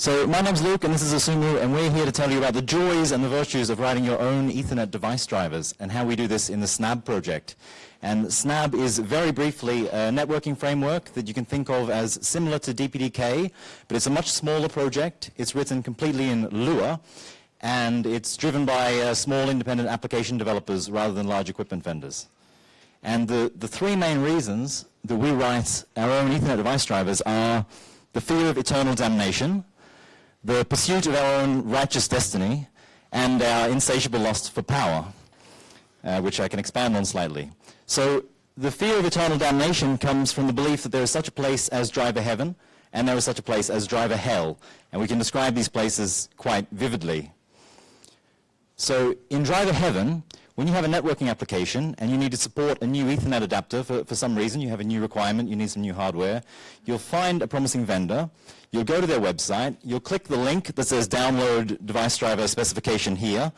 So my name's Luke and this is Asumu and we're here to tell you about the joys and the virtues of writing your own Ethernet device drivers and how we do this in the Snabb project. And Snabb is very briefly a networking framework that you can think of as similar to DPDK, but it's a much smaller project. It's written completely in Lua and it's driven by uh, small independent application developers rather than large equipment vendors. And the, the three main reasons that we write our own Ethernet device drivers are the fear of eternal damnation, the pursuit of our own righteous destiny, and our insatiable lust for power, uh, which I can expand on slightly. So the fear of eternal damnation comes from the belief that there is such a place as driver heaven, and there is such a place as driver hell, and we can describe these places quite vividly. So in driver heaven, when you have a networking application and you need to support a new Ethernet adapter for, for some reason, you have a new requirement, you need some new hardware, you'll find a promising vendor, you'll go to their website, you'll click the link that says download device driver specification here,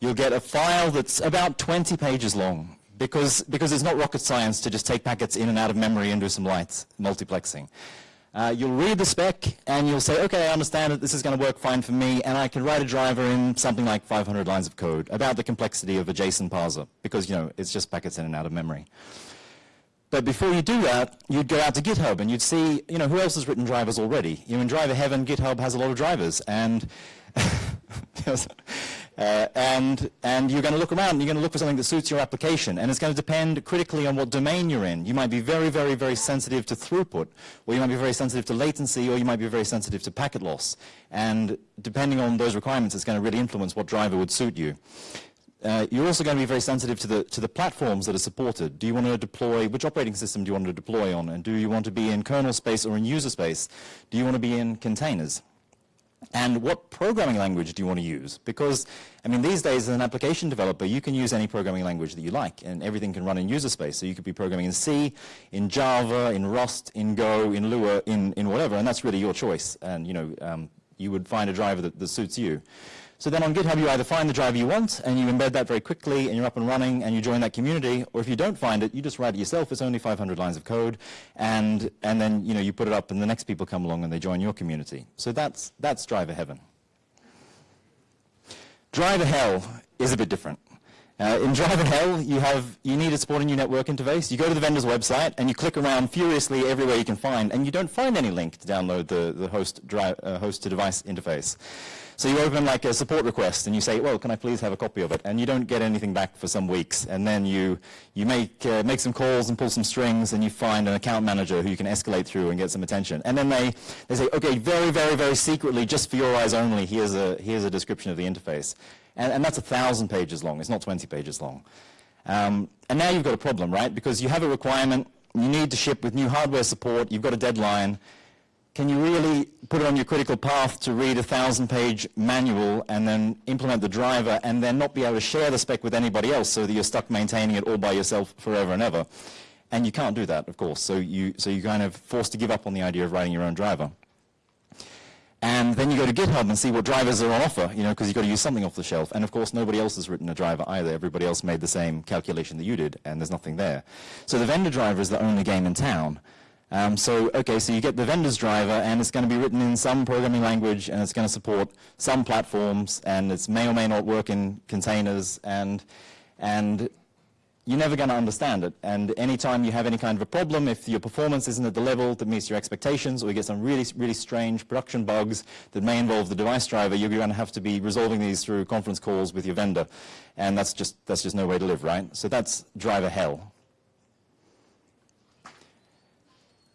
you'll get a file that's about 20 pages long because, because it's not rocket science to just take packets in and out of memory and do some light multiplexing. Uh, you'll read the spec and you'll say, okay, I understand that this is going to work fine for me and I can write a driver in something like 500 lines of code about the complexity of a JSON parser because, you know, it's just packets in and out of memory. But before you do that, you'd go out to GitHub and you'd see, you know, who else has written drivers already? You know, in driver heaven, GitHub has a lot of drivers and Uh, and, and you're going to look around and you're going to look for something that suits your application. And it's going to depend critically on what domain you're in. You might be very, very, very sensitive to throughput, or you might be very sensitive to latency, or you might be very sensitive to packet loss. And depending on those requirements, it's going to really influence what driver would suit you. Uh, you're also going to be very sensitive to the, to the platforms that are supported. Do you want to deploy, which operating system do you want to deploy on? And do you want to be in kernel space or in user space? Do you want to be in containers? And what programming language do you want to use? Because, I mean, these days as an application developer, you can use any programming language that you like, and everything can run in user space. So you could be programming in C, in Java, in Rust, in Go, in Lua, in, in whatever, and that's really your choice. And, you know, um, you would find a driver that, that suits you. So then on GitHub, you either find the driver you want and you embed that very quickly and you're up and running and you join that community, or if you don't find it, you just write it yourself. It's only 500 lines of code, and and then you know you put it up and the next people come along and they join your community. So that's that's driver heaven. Driver hell is a bit different. Uh, in driver hell, you have you need a supporting new network interface. You go to the vendor's website and you click around furiously everywhere you can find, and you don't find any link to download the the host uh, host to device interface. So you open like a support request and you say, well, can I please have a copy of it? And you don't get anything back for some weeks. And then you, you make, uh, make some calls and pull some strings and you find an account manager who you can escalate through and get some attention. And then they, they say, okay, very, very, very secretly, just for your eyes only, here's a, here's a description of the interface. And, and that's a thousand pages long. It's not 20 pages long. Um, and now you've got a problem, right? Because you have a requirement, you need to ship with new hardware support, you've got a deadline, can you really put it on your critical path to read a thousand page manual and then implement the driver and then not be able to share the spec with anybody else so that you're stuck maintaining it all by yourself forever and ever? And you can't do that, of course, so you, so you're kind of forced to give up on the idea of writing your own driver. And then you go to GitHub and see what drivers are on offer, you know, because you've got to use something off the shelf. And of course, nobody else has written a driver either. Everybody else made the same calculation that you did, and there's nothing there. So the vendor driver is the only game in town. Um, so, okay, so you get the vendor's driver, and it's going to be written in some programming language, and it's going to support some platforms, and it may or may not work in containers, and, and you're never going to understand it. And anytime you have any kind of a problem, if your performance isn't at the level that meets your expectations, or you get some really, really strange production bugs that may involve the device driver, you're going to have to be resolving these through conference calls with your vendor. And that's just, that's just no way to live, right? So that's driver hell.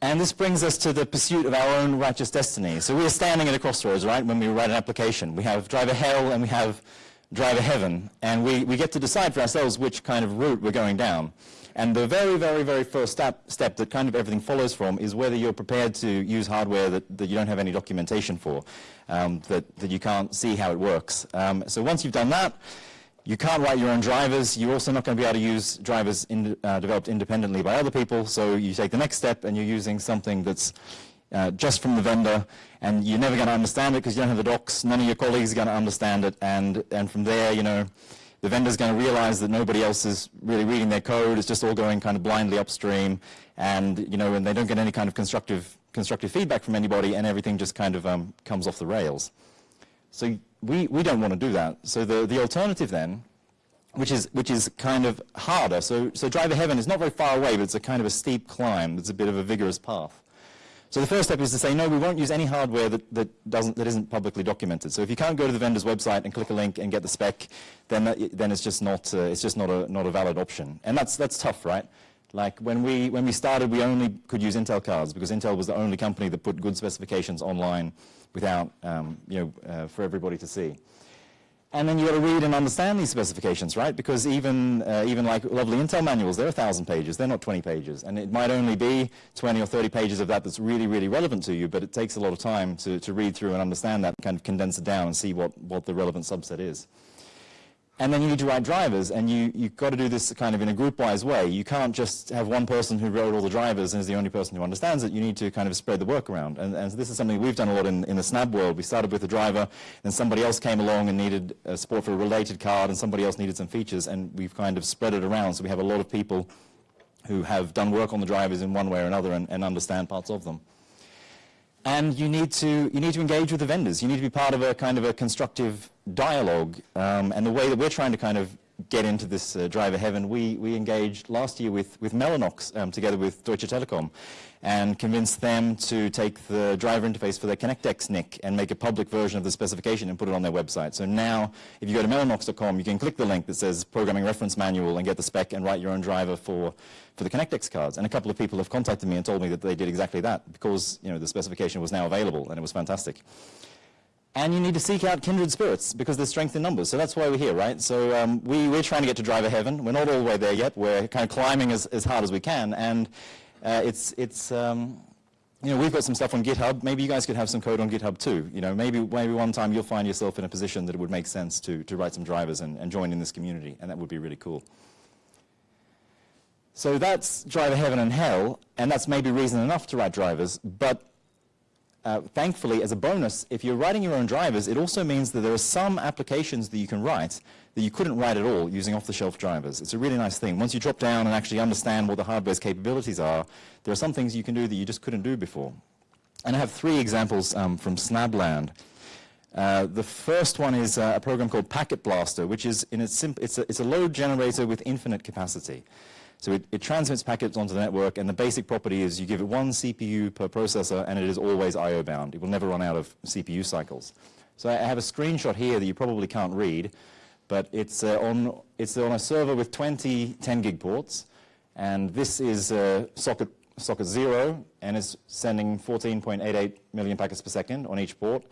And this brings us to the pursuit of our own righteous destiny. So we are standing at a crossroads, right, when we write an application. We have driver hell and we have driver heaven. And we, we get to decide for ourselves which kind of route we're going down. And the very, very, very first step, step that kind of everything follows from is whether you're prepared to use hardware that, that you don't have any documentation for, um, that, that you can't see how it works. Um, so once you've done that, you can't write your own drivers. You're also not going to be able to use drivers in, uh, developed independently by other people. So you take the next step and you're using something that's uh, just from the vendor and you're never going to understand it because you don't have the docs. None of your colleagues are going to understand it. And, and from there, you know, the vendor's going to realize that nobody else is really reading their code. It's just all going kind of blindly upstream. And, you know, and they don't get any kind of constructive constructive feedback from anybody and everything just kind of um, comes off the rails. So we, we don't want to do that. So the, the alternative then, which is, which is kind of harder, so, so driver heaven is not very far away, but it's a kind of a steep climb. It's a bit of a vigorous path. So the first step is to say, no, we won't use any hardware that, that, doesn't, that isn't publicly documented. So if you can't go to the vendor's website and click a link and get the spec, then, that, then it's just, not, uh, it's just not, a, not a valid option. And that's, that's tough, right? Like when we, when we started, we only could use Intel cards because Intel was the only company that put good specifications online without, um, you know, uh, for everybody to see. And then you got to read and understand these specifications, right? Because even, uh, even like lovely Intel manuals, they're 1,000 pages. They're not 20 pages. And it might only be 20 or 30 pages of that that's really, really relevant to you, but it takes a lot of time to, to read through and understand that, kind of condense it down and see what, what the relevant subset is. And then you need to write drivers, and you, you've got to do this kind of in a group-wise way. You can't just have one person who wrote all the drivers and is the only person who understands it. You need to kind of spread the work around. And, and so this is something we've done a lot in, in the Snabb world. We started with a driver, and somebody else came along and needed uh, support for a related card, and somebody else needed some features, and we've kind of spread it around. So we have a lot of people who have done work on the drivers in one way or another and, and understand parts of them. And you need to you need to engage with the vendors. You need to be part of a kind of a constructive dialogue. Um, and the way that we're trying to kind of get into this uh, driver heaven, we, we engaged last year with, with Mellanox um, together with Deutsche Telekom and convinced them to take the driver interface for their ConnectX NIC and make a public version of the specification and put it on their website. So now, if you go to mellanox.com, you can click the link that says Programming Reference Manual and get the spec and write your own driver for, for the ConnectX cards. And a couple of people have contacted me and told me that they did exactly that because you know, the specification was now available and it was fantastic. And you need to seek out kindred spirits because there's strength in numbers. So that's why we're here, right? So um, we, we're trying to get to driver heaven. We're not all the way there yet. We're kind of climbing as, as hard as we can. And uh, it's, it's um, you know, we've got some stuff on GitHub. Maybe you guys could have some code on GitHub too. You know, maybe, maybe one time you'll find yourself in a position that it would make sense to, to write some drivers and, and join in this community. And that would be really cool. So that's driver heaven and hell. And that's maybe reason enough to write drivers. But uh, thankfully, as a bonus, if you're writing your own drivers, it also means that there are some applications that you can write that you couldn't write at all using off-the-shelf drivers. It's a really nice thing. Once you drop down and actually understand what the hardware's capabilities are, there are some things you can do that you just couldn't do before. And I have three examples um, from Snabbland. Uh, the first one is uh, a program called Packet Blaster, which is in its, it's a, it's a load generator with infinite capacity. So it, it, transmits packets onto the network, and the basic property is you give it one CPU per processor, and it is always I.O. bound. It will never run out of CPU cycles. So I have a screenshot here that you probably can't read, but it's, uh, on, it's on a server with 20 10 gig ports, and this is uh, socket, socket 0, and it's sending 14.88 million packets per second on each port.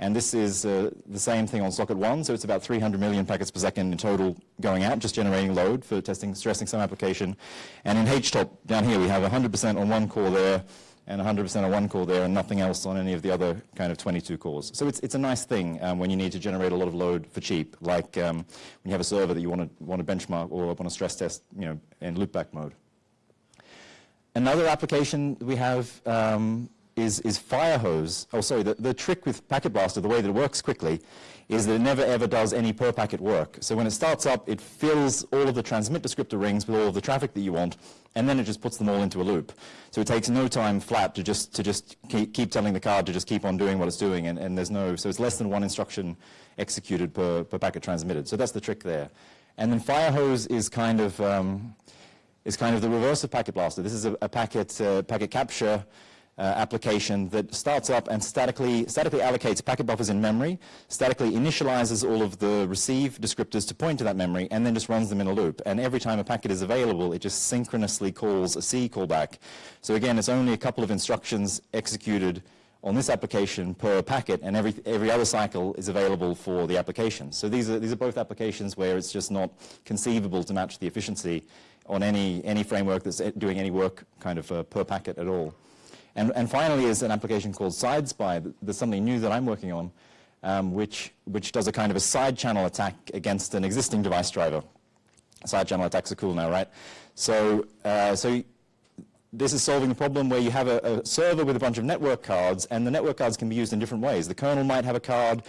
And this is uh, the same thing on socket 1, so it's about 300 million packets per second in total going out, just generating load for testing, stressing some application. And in HTOP down here, we have 100% on one core there, and 100% on one core there, and nothing else on any of the other kind of 22 cores. So it's, it's a nice thing um, when you need to generate a lot of load for cheap, like um, when you have a server that you want to, want to benchmark or want to stress test you know, in loopback mode. Another application we have um, is, is Firehose. Oh, sorry, the, the trick with Packet Blaster, the way that it works quickly, is that it never ever does any per packet work. So when it starts up, it fills all of the transmit descriptor rings with all of the traffic that you want, and then it just puts them all into a loop. So it takes no time flat to just, to just keep, keep telling the card to just keep on doing what it's doing, and, and there's no, so it's less than one instruction executed per, per packet transmitted. So that's the trick there. And then Firehose is kind of, um, is kind of the reverse of Packet Blaster. This is a, a packet, uh, packet capture application that starts up and statically, statically allocates packet buffers in memory, statically initializes all of the receive descriptors to point to that memory, and then just runs them in a loop. And every time a packet is available, it just synchronously calls a C callback. So again, it's only a couple of instructions executed on this application per packet, and every, every other cycle is available for the application. So these are, these are both applications where it's just not conceivable to match the efficiency on any, any framework that's doing any work kind of uh, per packet at all. And, and finally is an application called SideSpy. There's something new that I'm working on, um, which, which does a kind of a side channel attack against an existing device driver. Side channel attacks are cool now, right? So, uh, so this is solving a problem where you have a, a, server with a bunch of network cards, and the network cards can be used in different ways. The kernel might have a card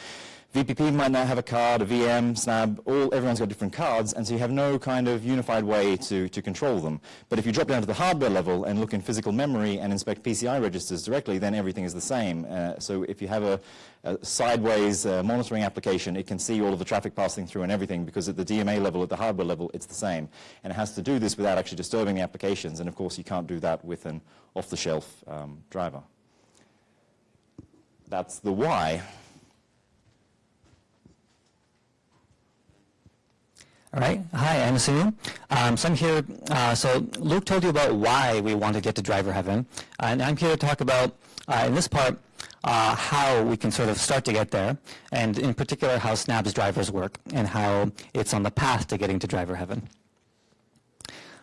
VPP might not have a card, a VM, Snabb, all, everyone's got different cards, and so you have no kind of unified way to, to control them. But if you drop down to the hardware level and look in physical memory and inspect PCI registers directly, then everything is the same. Uh, so if you have a, a sideways uh, monitoring application, it can see all of the traffic passing through and everything because at the DMA level, at the hardware level, it's the same. And it has to do this without actually disturbing the applications, and of course you can't do that with an off-the-shelf um, driver. That's the why. All right. Hi, I'm Sunil. Um, so I'm here. Uh, so Luke told you about why we want to get to driver heaven, and I'm here to talk about uh, in this part uh, how we can sort of start to get there, and in particular how Snabb's drivers work and how it's on the path to getting to driver heaven.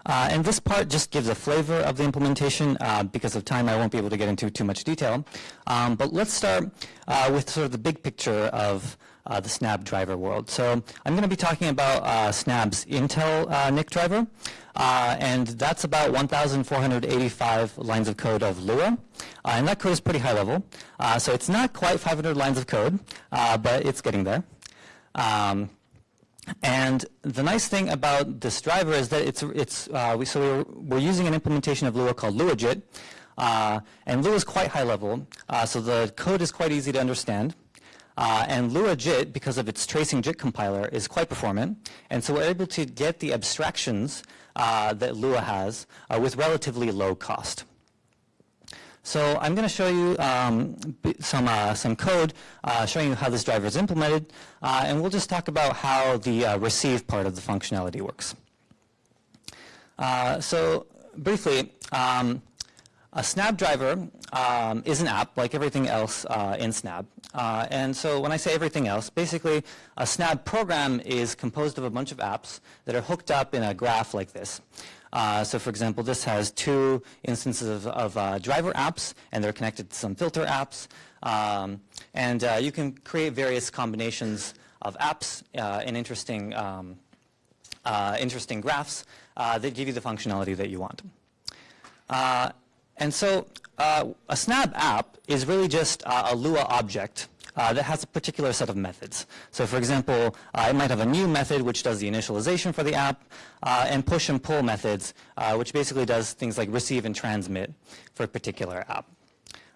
Uh, and this part just gives a flavor of the implementation. Uh, because of time, I won't be able to get into too much detail. Um, but let's start uh, with sort of the big picture of uh, the Snabb driver world. So I'm going to be talking about uh, Snabb's Intel uh, NIC driver, uh, and that's about 1,485 lines of code of Lua, uh, and that code is pretty high level. Uh, so it's not quite 500 lines of code, but it's getting there. Um, and the nice thing about this driver is that it's, it's we, so we're, we're using an implementation of Lua called LuaJIT, and Lua is quite high level, so the code is quite easy to understand. Uh, and LuaJIT, because of its tracing JIT compiler, is quite performant. And so we're able to get the abstractions uh, that Lua has uh, with relatively low cost. So I'm going to show you um, some, uh, some code uh, showing you how this driver is implemented. Uh, and we'll just talk about how the receive part of the functionality works. so briefly, um, a Snabb driver um, is an app like everything else uh, in Snabb. Uh, and so when I say everything else, basically a Snabb program is composed of a bunch of apps that are hooked up in a graph like this. Uh, so for example, this has two instances of, of uh, driver apps, and they're connected to some filter apps. Um, and uh, you can create various combinations of apps uh, in interesting, um, interesting graphs that give you the functionality that you want. And so uh, a Snabb app is really just uh, a Lua object uh, that has a particular set of methods. So for example, uh, it might have a new method which does the initialization for the app, uh, and push and pull methods, uh, which basically does things like receive and transmit for a particular app.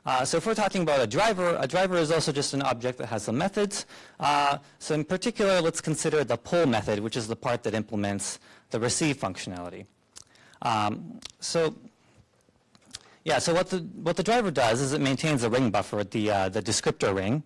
Uh, so if we're talking about a driver, a driver is also just an object that has some methods. Uh, so in particular, let's consider the pull method, which is the part that implements the receive functionality. Um, so yeah, so what the, what the driver does is it maintains a ring buffer, the, uh, the descriptor ring.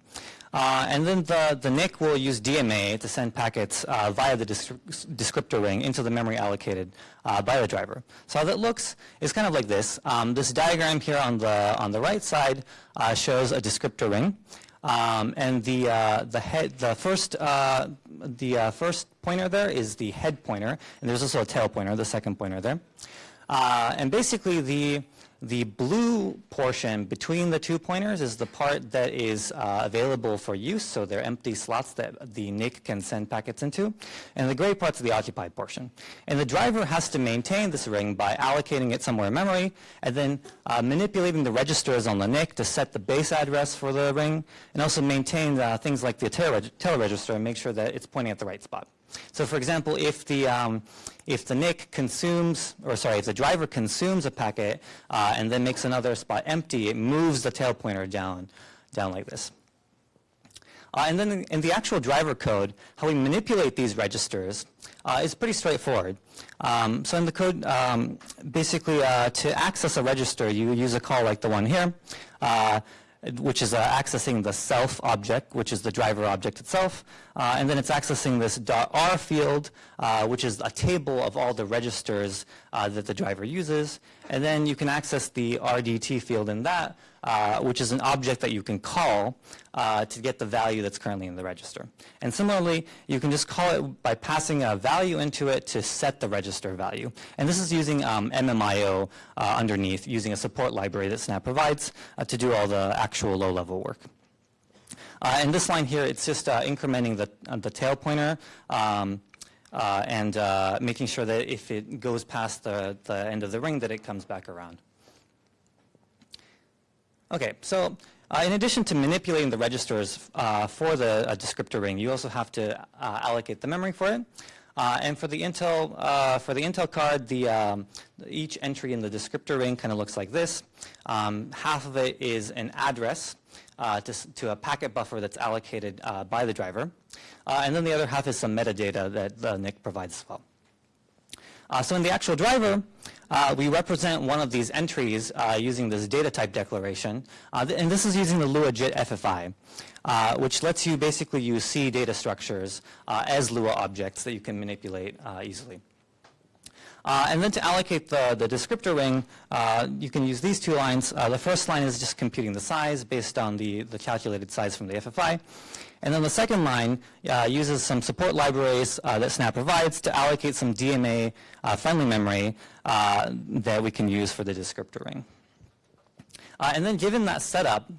Uh, and then the, the NIC will use DMA to send packets uh, via the descriptor ring into the memory allocated uh, by the driver. So how that looks is kind of like this. Um, this diagram here on the, on the right side uh, shows a descriptor ring. Um, and the, uh, the, head, the, first, uh, the first pointer there is the head pointer. And there's also a tail pointer, the second pointer there. and basically the, the blue portion between the two pointers is the part that is uh, available for use, so they're empty slots that the NIC can send packets into. And the gray part's the occupied portion. And the driver has to maintain this ring by allocating it somewhere in memory, and then uh, manipulating the registers on the NIC to set the base address for the ring, and also maintain uh, things like the tail, reg tail register and make sure that it's pointing at the right spot. So for example, if the, um, if the NIC consumes, or sorry, if the driver consumes a packet uh, and then makes another spot empty, it moves the tail pointer down, down like this. Uh, and then in the actual driver code, how we manipulate these registers uh, is pretty straightforward. Um, so in the code, um, basically uh, to access a register, you use a call like the one here. Which is uh, accessing the self object, which is the driver object itself. Uh, and then it's accessing this .r field, uh, which is a table of all the registers uh, that the driver uses. And then you can access the RDT field in that, uh, which is an object that you can call uh, to get the value that's currently in the register. And similarly, you can just call it by passing a value into it to set the register value. And this is using um, MMIO uh, underneath, using a support library that Snabb provides uh, to do all the actual low-level work. Uh, and this line here, it's just uh, incrementing the, the tail pointer um, uh, and uh, making sure that if it goes past the, the end of the ring that it comes back around. Okay, so uh, in addition to manipulating the registers uh, for the uh, descriptor ring, you also have to uh, allocate the memory for it. Uh, and for the Intel uh, for the Intel card, the um, each entry in the descriptor ring kind of looks like this. Um, half of it is an address to, to, a packet buffer that's allocated by the driver, and then the other half is some metadata that the NIC provides as well. So in the actual driver, uh, we represent one of these entries uh, using this data type declaration. Uh, and this is using the LuaJIT FFI, uh, which lets you basically use C data structures uh, as Lua objects that you can manipulate easily. Uh, and then to allocate the, the descriptor ring, you can use these two lines. The first line is just computing the size based on the, the calculated size from the FFI. And then the second line uh, uses some support libraries uh, that Snabb provides to allocate some DMA uh, friendly memory uh, that we can use for the descriptor ring. Uh, and then given that setup,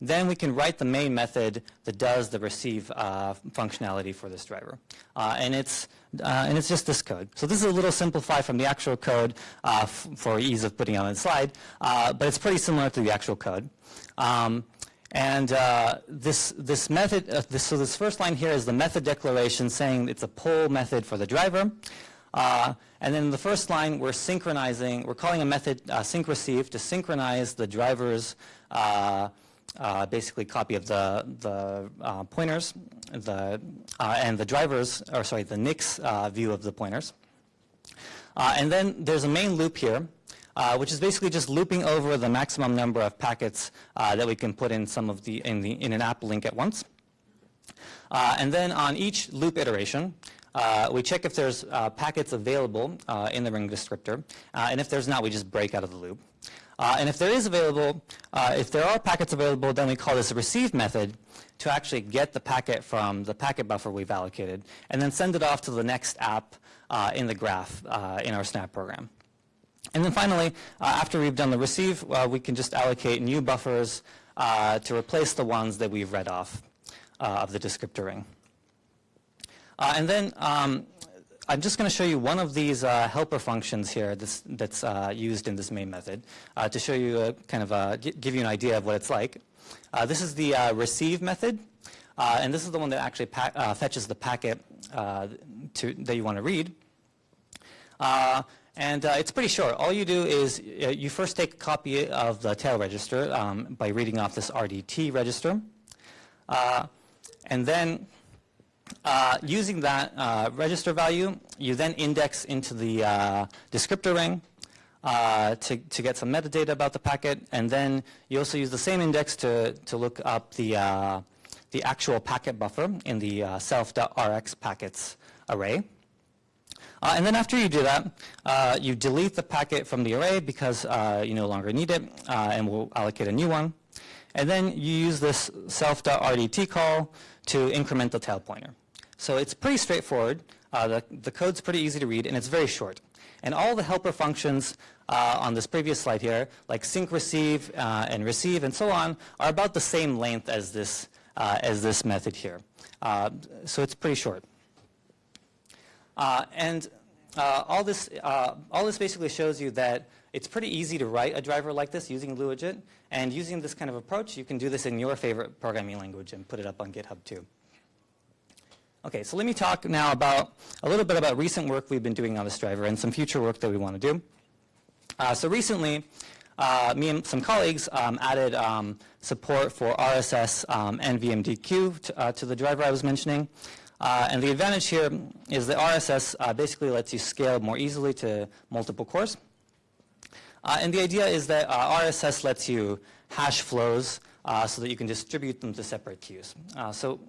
then we can write the main method that does the receive uh, functionality for this driver. and, it's, and it's just this code. So this is a little simplified from the actual code for ease of putting on the slide, but it's pretty similar to the actual code. Um, and uh, this, this method, uh, this, so this first line here is the method declaration saying it's a pull method for the driver. Uh, and then the first line, we're synchronizing, we're calling a method uh, sync receive to synchronize the driver's uh, uh, basically copy of the, the pointers the, and the driver's, or sorry, the NIC's view of the pointers. and then there's a main loop here uh, which is basically just looping over the maximum number of packets uh, that we can put in some of the in the in an app link at once. Uh, and then on each loop iteration, uh, we check if there's uh, packets available uh, in the ring descriptor, and if there's not, we just break out of the loop. and if there is available, if there are packets available, then we call this a receive method to actually get the packet from the packet buffer we've allocated, and then send it off to the next app in the graph in our Snabb program. And then finally, uh, after we've done the receive, uh, we can just allocate new buffers uh, to replace the ones that we've read off uh, of the descriptor ring. Uh, and then um, I'm just going to show you one of these uh, helper functions here that's, that's used in this main method to show you a kind of a, give you an idea of what it's like. this is the receive method. and this is the one that actually fetches the packet to, that you want to read. And uh, it's pretty short. All you do is uh, you first take a copy of the tail register um, by reading off this RDT register. Uh, and then uh, using that uh, register value, you then index into the uh, descriptor ring to, to get some metadata about the packet. And then you also use the same index to, to look up the, the actual packet buffer in the self.rx packets array. Uh, and then after you do that, uh, you delete the packet from the array because uh, you no longer need it, uh, and we'll allocate a new one. And then you use this self.rdt call to increment the tail pointer. So it's pretty straightforward. Uh, the, the code's pretty easy to read, and it's very short. And all the helper functions uh, on this previous slide here, like sync receive and receive and so on, are about the same length as this, as this method here. so it's pretty short. Uh, and uh, all, this, uh, all this basically shows you that it's pretty easy to write a driver like this using LuaJIT. And using this kind of approach, you can do this in your favorite programming language and put it up on GitHub too. Okay, so let me talk now about a little bit about recent work we've been doing on this driver and some future work that we want to do. Uh, so recently, uh, me and some colleagues um, added um, support for RSS um, and VMDQ uh, to, the driver I was mentioning. Uh, and the advantage here is that RSS uh, basically lets you scale more easily to multiple cores. Uh, and the idea is that uh, RSS lets you hash flows uh, so that you can distribute them to separate queues. Uh, so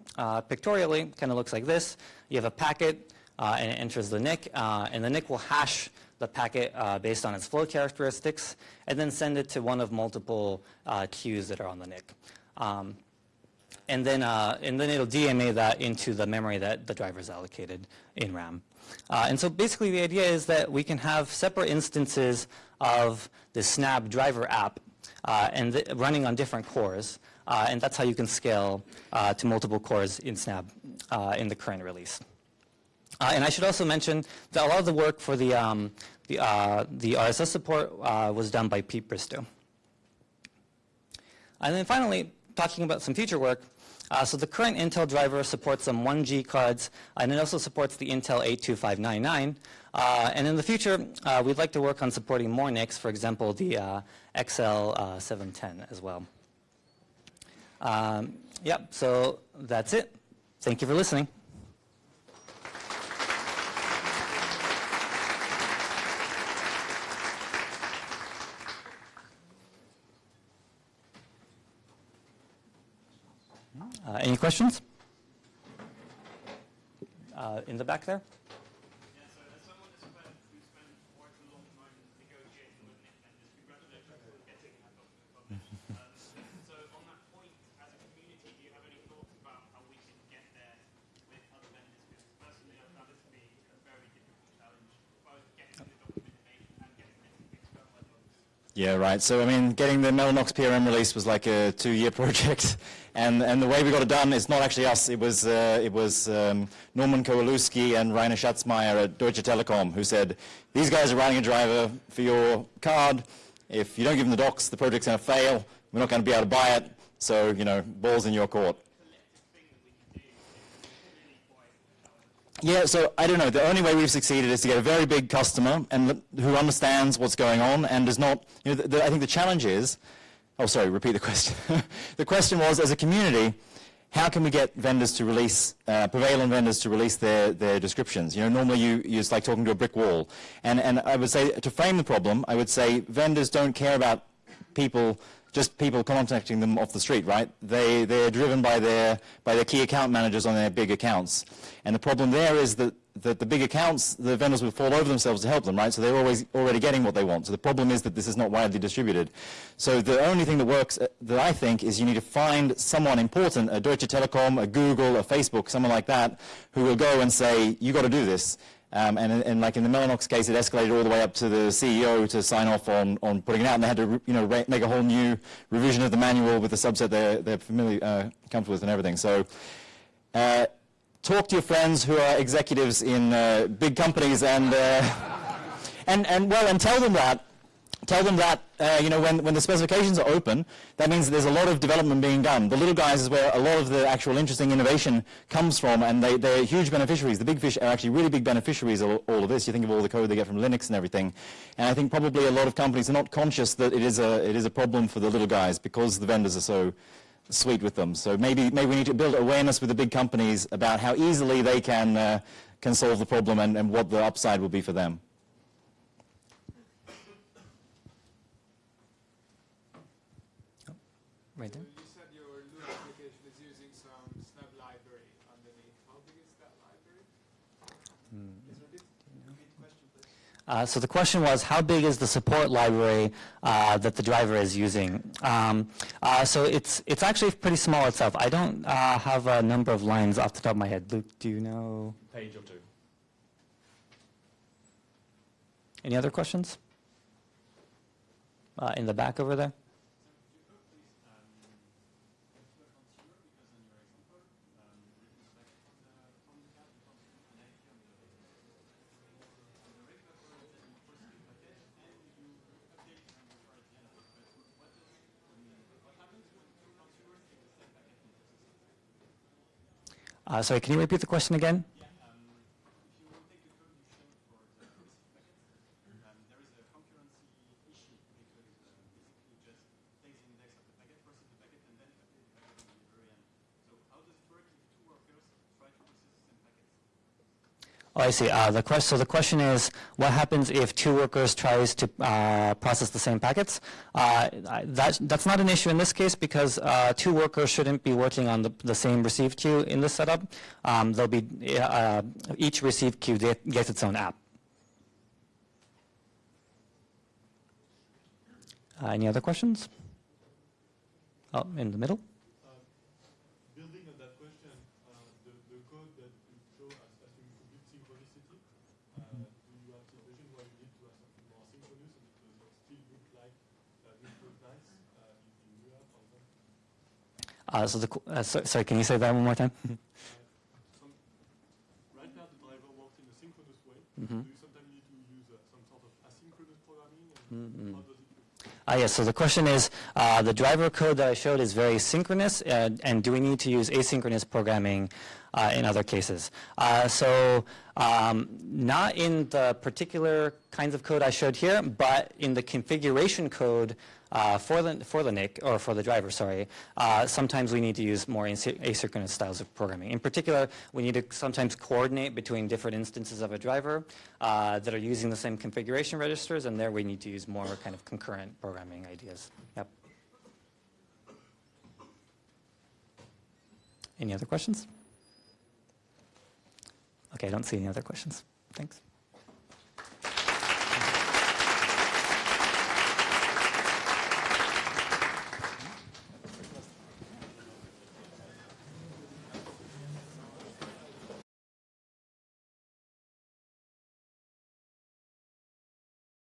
pictorially, kind of looks like this. You have a packet, and it enters the NIC, and the NIC will hash the packet based on its flow characteristics, and then send it to one of multiple queues that are on the NIC. Um, and then, uh, and then it'll DMA that into the memory that the driver is allocated in RAM. Uh, and so basically the idea is that we can have separate instances of the Snabb driver app uh, and running on different cores. Uh, and that's how you can scale uh, to multiple cores in Snabb uh, in the current release. and I should also mention that a lot of the work for the, um, the, the RSS support was done by Pete Bristow. And then finally, talking about some future work, uh, so the current Intel driver supports some 1G cards, and it also supports the Intel 82599. Uh, and in the future, uh, we'd like to work on supporting more NICs, for example, the uh, XL710 as well. Um, yep, so that's it. Thank you for listening. Uh, any questions? Uh, in the back there? Yeah, so as someone who's spent, who spent quite a long time negotiating with NIC vendors, congratulations on getting that document published. um, so on that point, as a community, do you have any thoughts about how we should get there with other vendors? Because personally, I found this to be a very difficult challenge, both getting the documentation and getting it fixed up by the others. Yeah, right. So, I mean, getting the Mellanox PRM release was like a two-year project. And, and the way we got it done, it's not actually us. It was, uh, it was um, Norman Kowalewski and Rainer Schatzmayr at Deutsche Telekom who said, these guys are writing a driver for your card. If you don't give them the docs, the project's going to fail. We're not going to be able to buy it. So, you know, ball's in your court. Yeah, so I don't know. The only way we've succeeded is to get a very big customer and who understands what's going on and does not. You know, the, the, I think the challenge is. Oh, sorry. Repeat the question. the question was, as a community, how can we get vendors to release, uh, prevalent vendors to release their, their descriptions? You know, normally you, you it's like talking to a brick wall. And, and I would say, to frame the problem, I would say vendors don't care about people, just people contacting them off the street, right? They, they're driven by their, by their key account managers on their big accounts. And the problem there is that, that the big accounts, the vendors will fall over themselves to help them, right? So they're always already getting what they want. So the problem is that this is not widely distributed. So the only thing that works, uh, that I think, is you need to find someone important, a Deutsche Telekom, a Google, a Facebook, someone like that, who will go and say, you got to do this. Um, and, and like in the Mellanox case, it escalated all the way up to the CEO to sign off on, on putting it out, and they had to, you know, make a whole new revision of the manual with the subset they're, they're familiar, uh, comfortable with and everything. So, uh, talk to your friends who are executives in uh, big companies and, uh, and, and, well, and tell them that. Tell them that, uh, you know, when, when the specifications are open, that means that there's a lot of development being done. The little guys is where a lot of the actual interesting innovation comes from, and they, they're huge beneficiaries. The big fish are actually really big beneficiaries of all of this. You think of all the code they get from Linux and everything. And I think probably a lot of companies are not conscious that it is a, it is a problem for the little guys because the vendors are so sweet with them. So maybe, maybe we need to build awareness with the big companies about how easily they can, uh, can solve the problem and, and what the upside will be for them. Right there. You said your Lua application is using some Snabb library underneath. How big is that library? Is there a bit? Repeat the question, please. Uh, so the question was, how big is the support library uh, that the driver is using? Um, uh, so it's it's actually pretty small itself. I don't uh, have a number of lines off the top of my head. Luke, do you know? Page or two. Any other questions? Uh, in the back over there. Uh, sorry, can you repeat the question again? Oh, I see. Uh, the so the question is, what happens if two workers tries to uh, process the same packets? Uh, that, that's not an issue in this case because uh, two workers shouldn't be working on the, the same receive queue in this setup. Um, they'll be uh, each receive queue get- gets its own app. Uh, any other questions? Oh, in the middle. Building on that question, uh, the, the code that you show as asking complete synchronicity, uh, do you have situation where you need to have something more synchronous and it does still look like uh, it look nice uh, in, in Lua, for example? Uh, so the, uh, so, sorry, can you say that one more time? Some, right now the driver works in a synchronous way. Mhm. Do you sometimes need to use uh, some sort of asynchronous programming and how does it? Uh, yes, so the question is, uh, the driver code that I showed is very synchronous, and, and do we need to use asynchronous programming uh, in other cases? Uh, so um, not in the particular kinds of code I showed here, but in the configuration code uh, for the for the NIC or for the driver, sorry. Uh, sometimes we need to use more asynchronous styles of programming. In particular, we need to sometimes coordinate between different instances of a driver uh, that are using the same configuration registers, and there we need to use more kind of concurrent programming ideas. Yep. Any other questions? Okay, I don't see any other questions. Thanks.